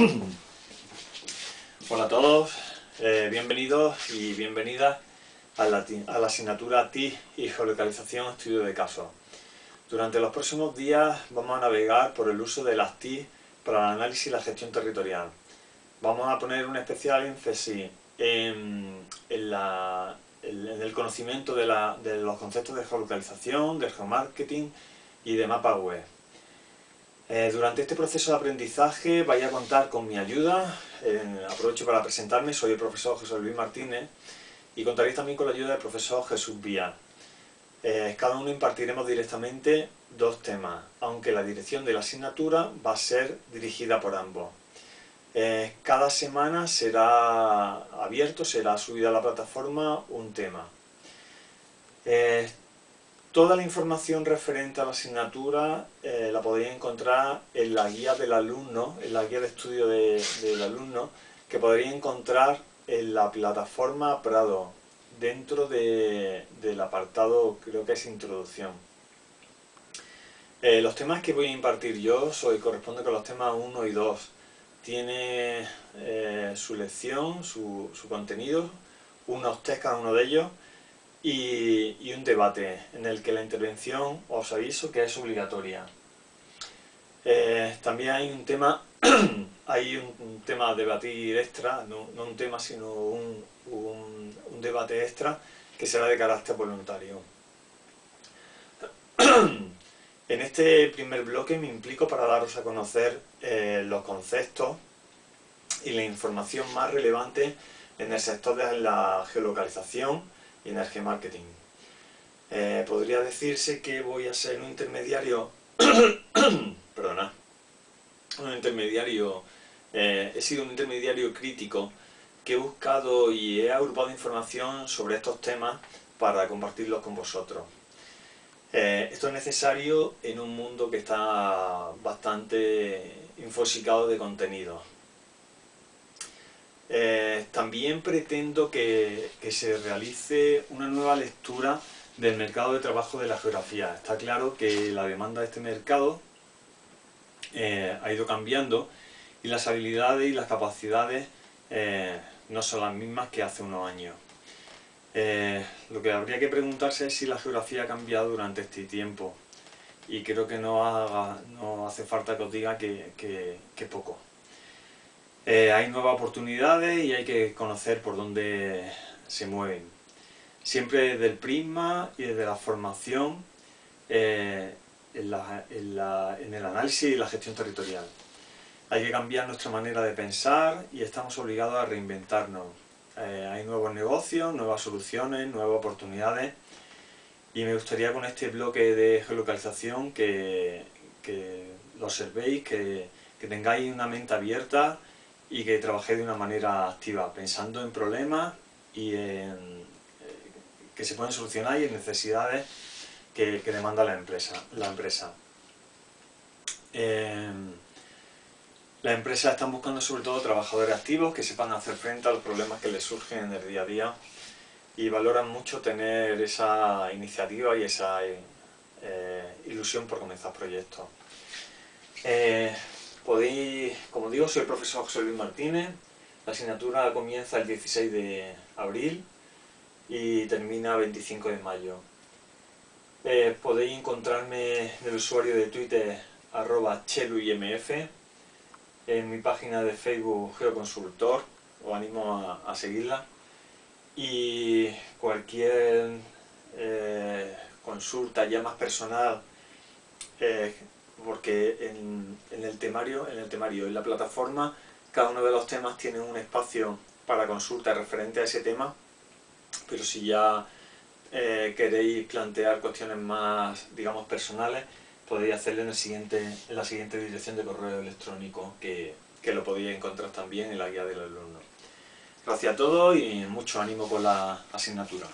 Hola a todos, eh, bienvenidos y bienvenidas a la, asignatura TI y Geolocalización Estudio de Casos. Durante los próximos días vamos a navegar por el uso de las TI para el análisis y la gestión territorial. Vamos a poner un especial énfasis en, el conocimiento de, de los conceptos de geolocalización, de geomarketing y de mapa web. Eh, durante este proceso de aprendizaje vais a contar con mi ayuda, eh, aprovecho para presentarme, soy el profesor José Luis Martínez y contaréis también con la ayuda del profesor Jesús Vía. Eh, cada uno impartiremos directamente dos temas, aunque la dirección de la asignatura va a ser dirigida por ambos. cada semana será abierto, será subido a la plataforma un tema. Toda la información referente a la asignatura eh, la podéis encontrar en la guía del alumno, en la guía de estudio del alumno, que podréis encontrar en la plataforma Prado, dentro del apartado, creo que es Introducción. Eh, los temas que voy a impartir yo soy, corresponde con los temas 1 y 2. Tiene eh, su lección, su, su contenido, unos test cada uno de ellos, y, un debate en el que la intervención, os aviso, que es obligatoria. Eh, también hay un tema, hay un, tema a debatir extra, no, un tema sino un, un, debate extra que será de carácter voluntario. En este primer bloque me implico para daros a conocer eh, los conceptos y la información más relevante en el sector de la geolocalización, y Energy Marketing. Eh, podría decirse que voy a ser un intermediario, perdona, un intermediario, eh, he sido un intermediario crítico que he buscado y he agrupado información sobre estos temas para compartirlos con vosotros. Eh, esto es necesario en un mundo que está bastante infosicado de contenido. Eh, también pretendo que, se realice una nueva lectura del mercado de trabajo de la geografía. Está claro que la demanda de este mercado eh, ha ido cambiando y las habilidades y las capacidades eh, no son las mismas que hace unos años. lo que habría que preguntarse es si la geografía ha cambiado durante este tiempo y creo que no, hace falta que os diga que poco. Eh, hay nuevas oportunidades y hay que conocer por dónde se mueven. Siempre desde el prisma y desde la formación eh, en, el análisis y la gestión territorial. Hay que cambiar nuestra manera de pensar y estamos obligados a reinventarnos. Eh, hay nuevos negocios, nuevas soluciones, nuevas oportunidades y me gustaría con este bloque de geolocalización que, lo observéis, que tengáis una mente abierta y que trabajé de una manera activa, pensando en problemas y en, eh, que se pueden solucionar y en necesidades que, demanda la empresa. La empresa. Em, las empresas están buscando sobre todo trabajadores activos que sepan hacer frente a los problemas que les surgen en el día a día y valoran mucho tener esa iniciativa y esa eh, ilusión por comenzar proyectos. Eh, Podéis, como digo, soy el profesor José Luis Martínez, la asignatura comienza el 16 de abril y termina el 25 de mayo. Eh, podéis encontrarme en el usuario de Twitter arroba cheluimf, en mi página de Facebook Geoconsultor, os animo a, seguirla, y cualquier eh, consulta ya más personal eh, porque en, el temario, en el temario, en la plataforma, cada uno de los temas tiene un espacio para consulta referente a ese tema, pero si ya eh, queréis plantear cuestiones más, digamos, personales, podéis hacerlo en, el siguiente, en la siguiente dirección de correo electrónico, que, que lo podéis encontrar también en la guía del alumno. Gracias a todos y mucho ánimo con la asignatura.